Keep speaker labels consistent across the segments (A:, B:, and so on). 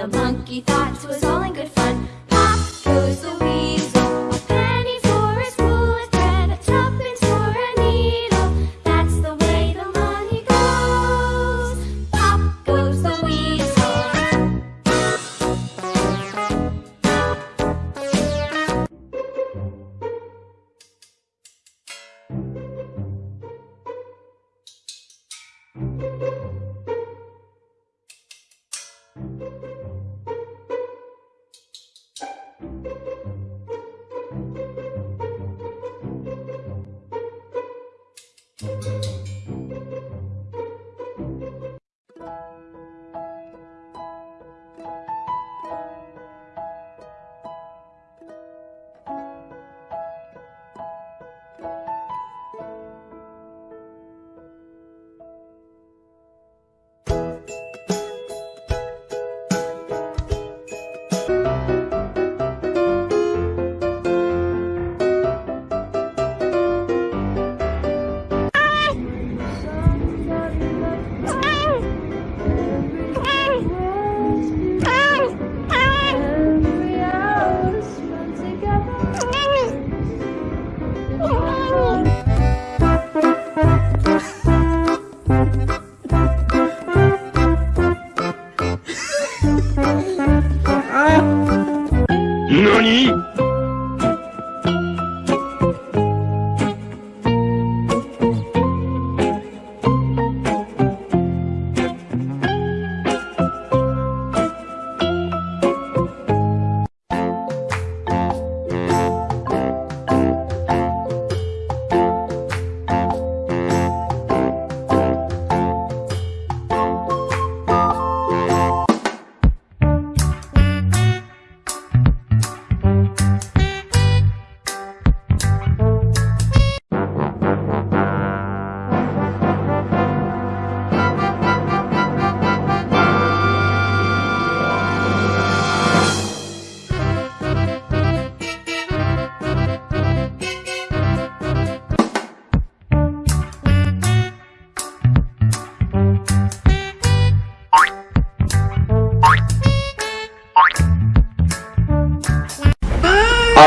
A: The monkey thought was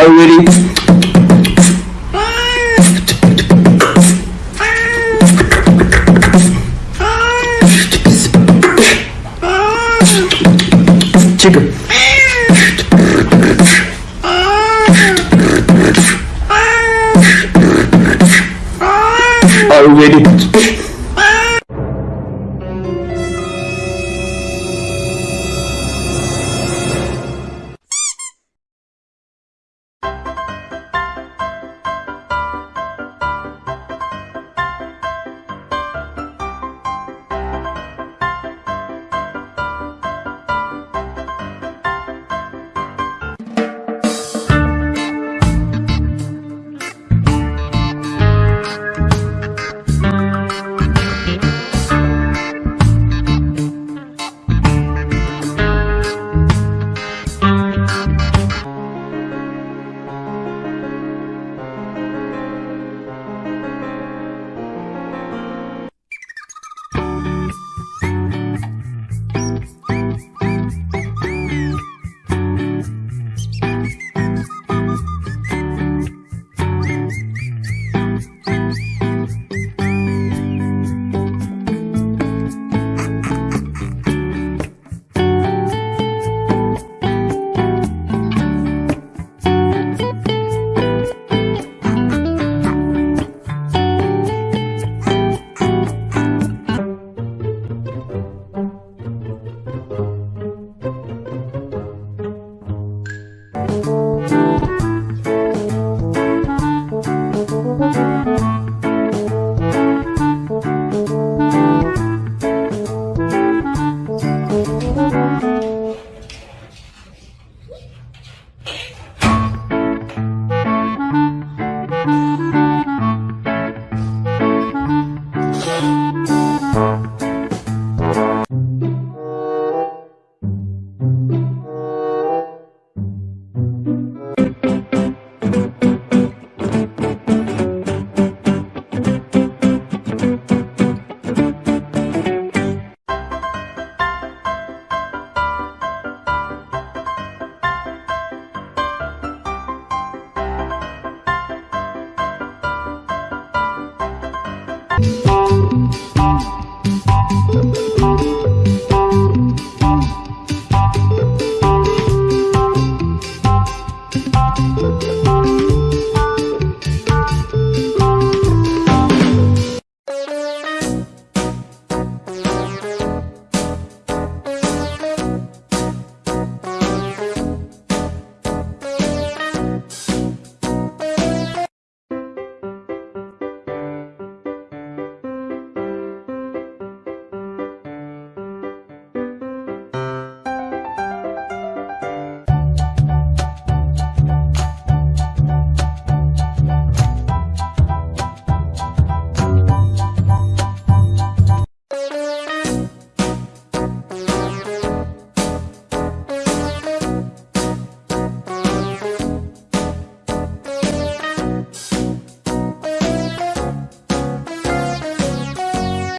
B: Are you ready? Chicken. Are you ready?